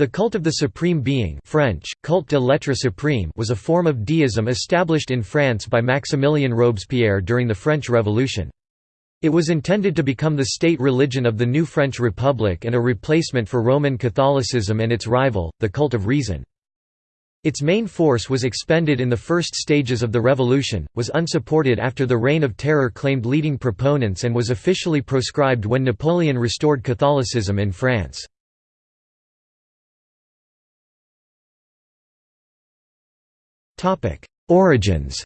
The cult of the supreme being French, culte de l'être suprême was a form of deism established in France by Maximilien Robespierre during the French Revolution. It was intended to become the state religion of the new French Republic and a replacement for Roman Catholicism and its rival, the cult of reason. Its main force was expended in the first stages of the revolution, was unsupported after the Reign of Terror claimed leading proponents and was officially proscribed when Napoleon restored Catholicism in France. Origins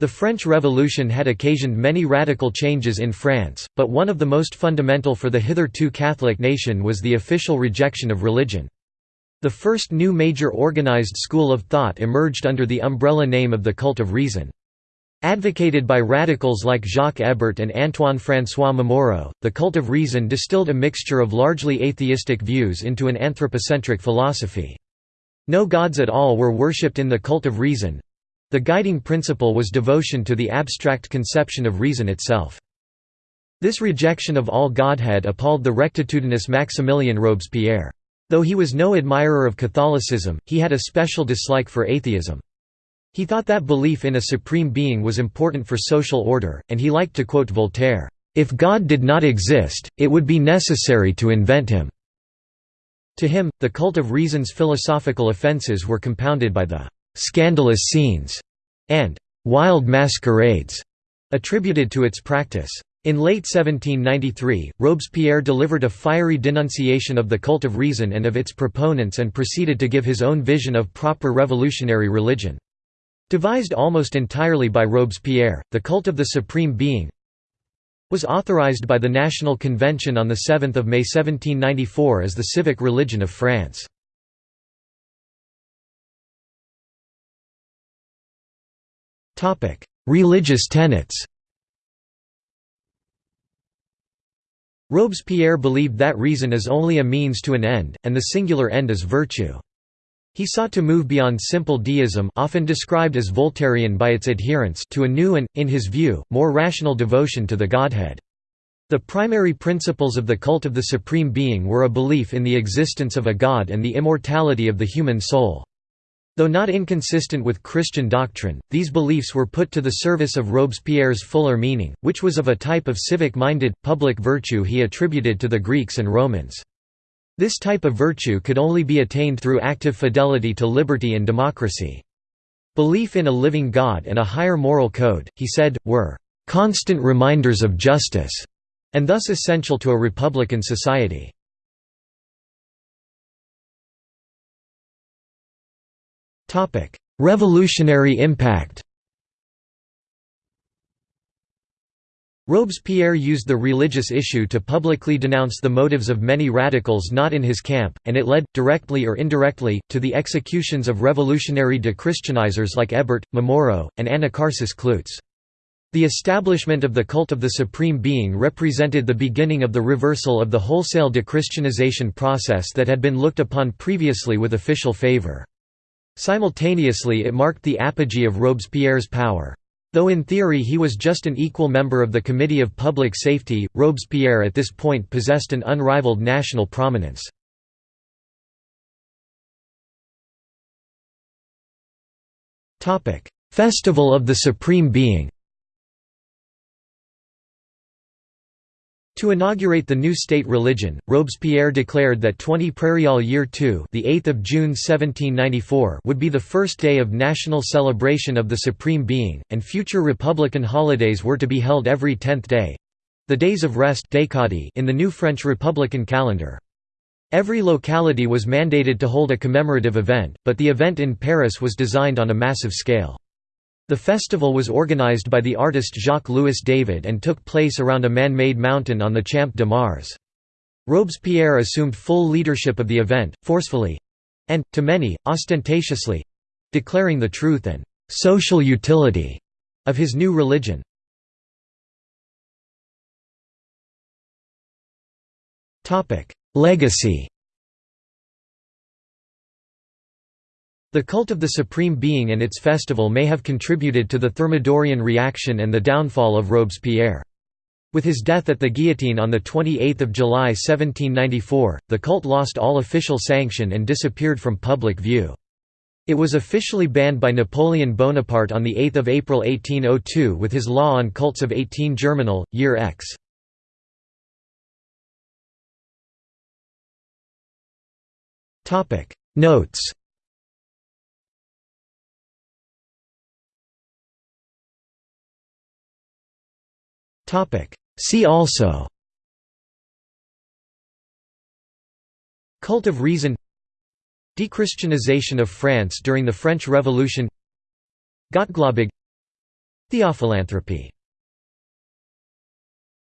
The French Revolution had occasioned many radical changes in France, but one of the most fundamental for the hitherto Catholic nation was the official rejection of religion. The first new major organized school of thought emerged under the umbrella name of the cult of reason. Advocated by radicals like Jacques Hébert and Antoine-François Momoro, the cult of reason distilled a mixture of largely atheistic views into an anthropocentric philosophy. No gods at all were worshipped in the cult of reason. The guiding principle was devotion to the abstract conception of reason itself. This rejection of all godhead appalled the rectitudinous Maximilien Robespierre. Though he was no admirer of Catholicism, he had a special dislike for atheism. He thought that belief in a supreme being was important for social order, and he liked to quote Voltaire, "...if God did not exist, it would be necessary to invent him." To him, the cult of reason's philosophical offences were compounded by the "...scandalous scenes," and "...wild masquerades," attributed to its practice. In late 1793, Robespierre delivered a fiery denunciation of the cult of reason and of its proponents and proceeded to give his own vision of proper revolutionary religion. Devised almost entirely by Robespierre, the cult of the Supreme Being was authorized by the National Convention on 7 May 1794 as the civic religion of France. Religious tenets Robespierre believed that reason is only a means to an end, and the singular end is virtue. He sought to move beyond simple deism often described as Voltairean by its adherents to a new and, in his view, more rational devotion to the Godhead. The primary principles of the cult of the Supreme Being were a belief in the existence of a God and the immortality of the human soul. Though not inconsistent with Christian doctrine, these beliefs were put to the service of Robespierre's fuller meaning, which was of a type of civic-minded, public virtue he attributed to the Greeks and Romans. This type of virtue could only be attained through active fidelity to liberty and democracy. Belief in a living God and a higher moral code, he said, were constant reminders of justice, and thus essential to a republican society. Revolutionary impact Robespierre used the religious issue to publicly denounce the motives of many radicals not in his camp, and it led, directly or indirectly, to the executions of revolutionary de-Christianizers like Hébert, Momoro, and Anacharsis Cloots. The establishment of the cult of the Supreme Being represented the beginning of the reversal of the wholesale de-Christianization process that had been looked upon previously with official favor. Simultaneously it marked the apogee of Robespierre's power. Though in theory he was just an equal member of the Committee of Public Safety, Robespierre at this point possessed an unrivaled national prominence. Festival of the Supreme Being To inaugurate the new state religion, Robespierre declared that 20 Prairial Year II the 8th of June 1794 would be the first day of national celebration of the Supreme Being, and future republican holidays were to be held every tenth day—the days of rest in the new French republican calendar. Every locality was mandated to hold a commemorative event, but the event in Paris was designed on a massive scale. The festival was organized by the artist Jacques-Louis David and took place around a man-made mountain on the Champ de Mars. Robespierre assumed full leadership of the event, forcefully—and, to many, ostentatiously—declaring the truth and «social utility» of his new religion. Legacy The cult of the Supreme Being and its festival may have contributed to the Thermidorian reaction and the downfall of Robespierre. With his death at the guillotine on 28 July 1794, the cult lost all official sanction and disappeared from public view. It was officially banned by Napoleon Bonaparte on 8 April 1802 with his law on cults of 18 Germinal, year X. Notes See also Cult of Reason Dechristianization of France during the French Revolution Gottgläubig Theophilanthropy